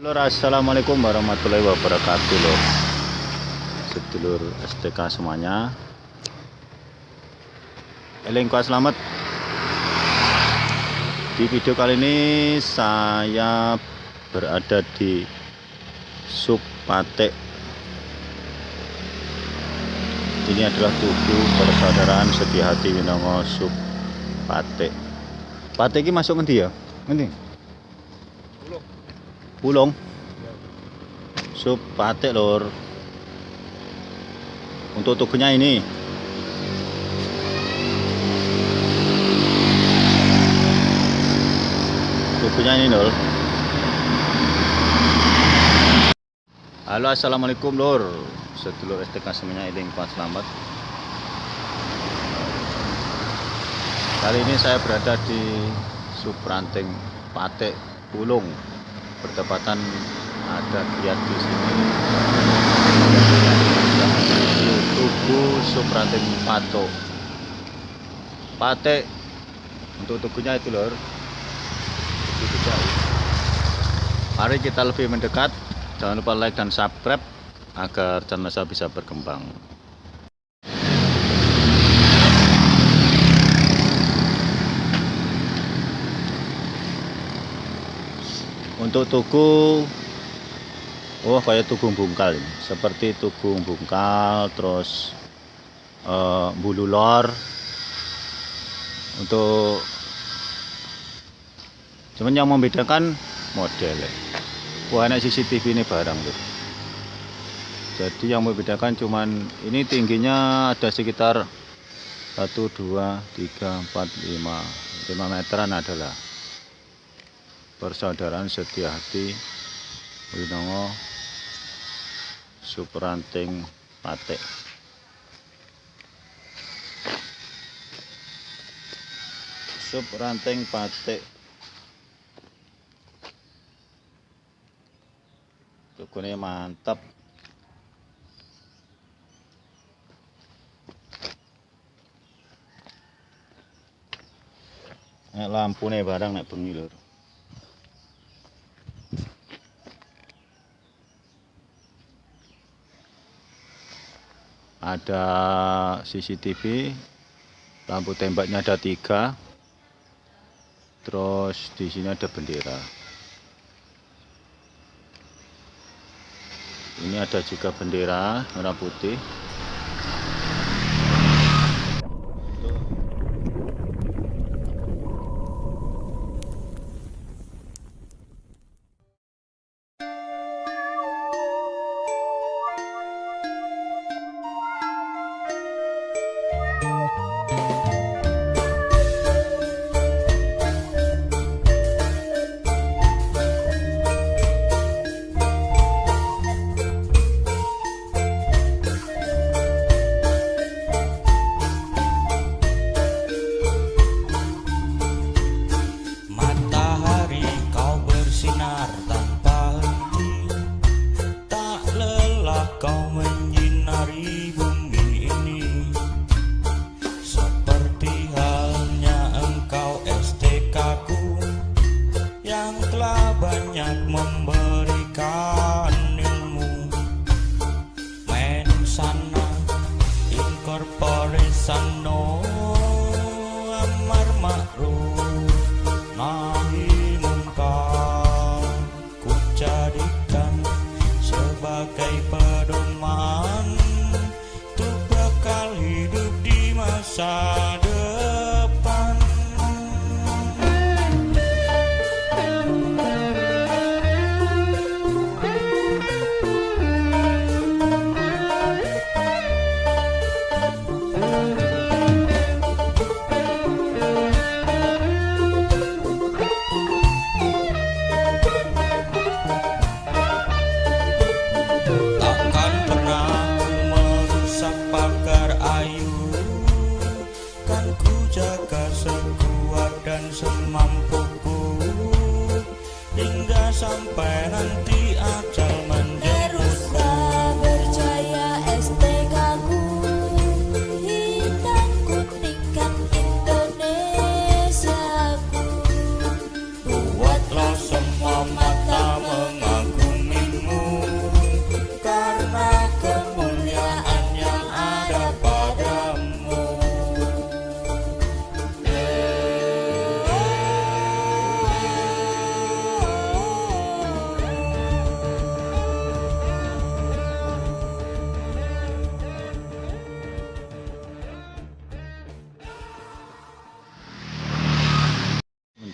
Lur assalamualaikum warahmatullahi wabarakatuh lur sedulur STK semuanya. Elengkua selamat. Di video kali ini saya berada di sub Patek ini adalah tugu persaudaraan setia hati Winongo sub Patek Patek ini masuk nanti ya? Nanti Pulong. Sup patek lor. Untuk tubuhnya ini. Tubuhnya ini lor. Halo assalamualaikum lor. Sedulur STK semuanya ini Selamat. Kali ini saya berada di Supranting Patek Pulung bertepatan ada kiat di sini. Tugu Suprating Pato. Pate untuk tugunya itu lor. Itu mari kita lebih mendekat. Jangan lupa like dan subscribe agar channel saya bisa berkembang untuk tugu oh kayak tugu bungkal ini. Seperti tugu bungkal terus uh, bulu lor. Untuk cuman yang membedakan model wah enak CCTV ini barang tuh. Jadi yang membedakan cuman ini tingginya ada sekitar 1 2 3 4 5 5 meteran adalah persaudaraan setia hati Winongo Supranting Patek Supranting Patek Tukunya mantep. Nek lampune barang nek bengi lor ada CCTV lampu tembaknya ada tiga. Terus di sini ada bendera. Ini ada juga bendera merah putih sampai nanti ajal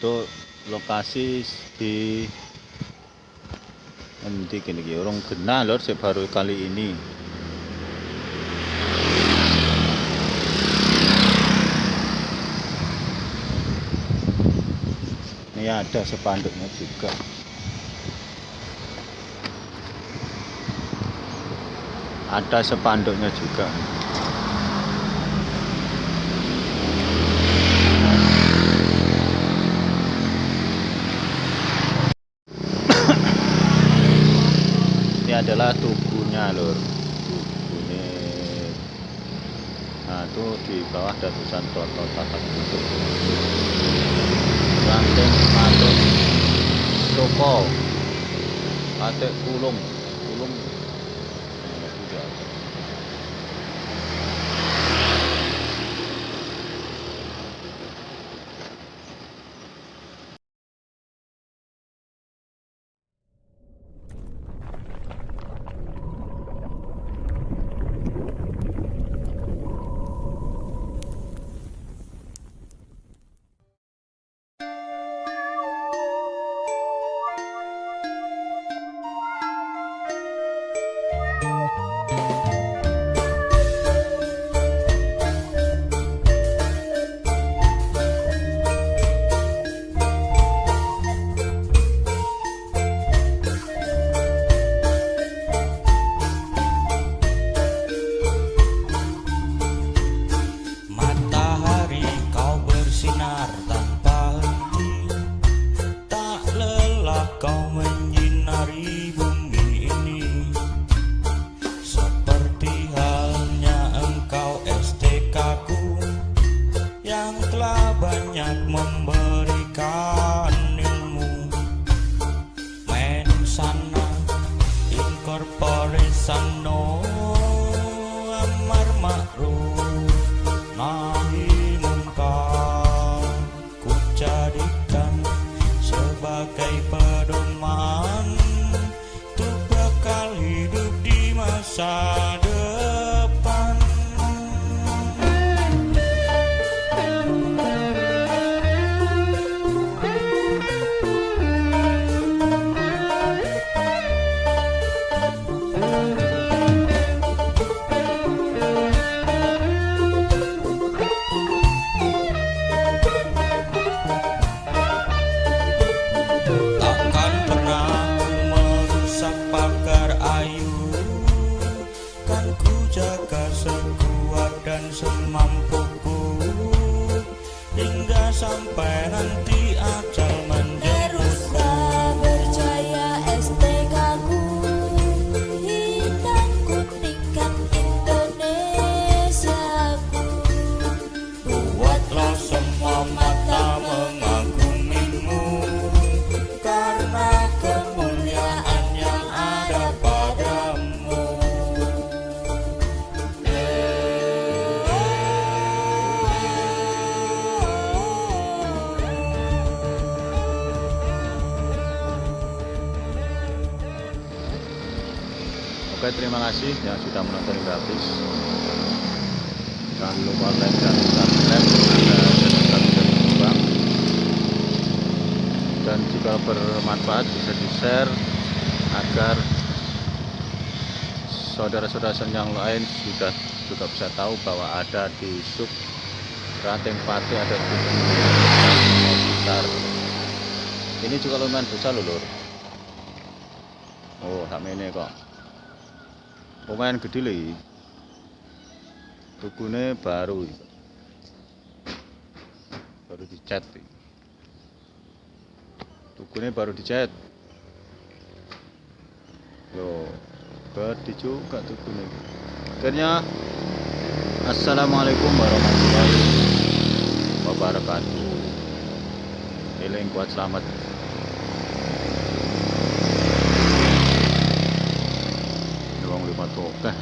untuk lokasi di nanti gini gini orang kena lor baru kali ini. Ini ada sepanduknya juga. Ada sepanduknya juga ini adalah tubuhnya lor tubuhnya. Nah itu di bawah ada tulisan toto tatak tutup ranting toko kulung kulung sang nô Oke terima kasih. Yang sudah menonton habis Jangan lupa like dan subscribe. Ada Dan jika bermanfaat bisa di share Agar saudara-saudara yang lain sudah juga bisa tahu bahwa ada di sub ranting pati ada di sekitar. Ini juga lumayan besar loh lur. Oh sama ini kok lumayan gede lho tukune baru baru dicat iki. tukune baru dicat. Yo gede juga tukune akhirnya assalamualaikum warahmatullahi wabarakatuh. Eling kuat selamat katta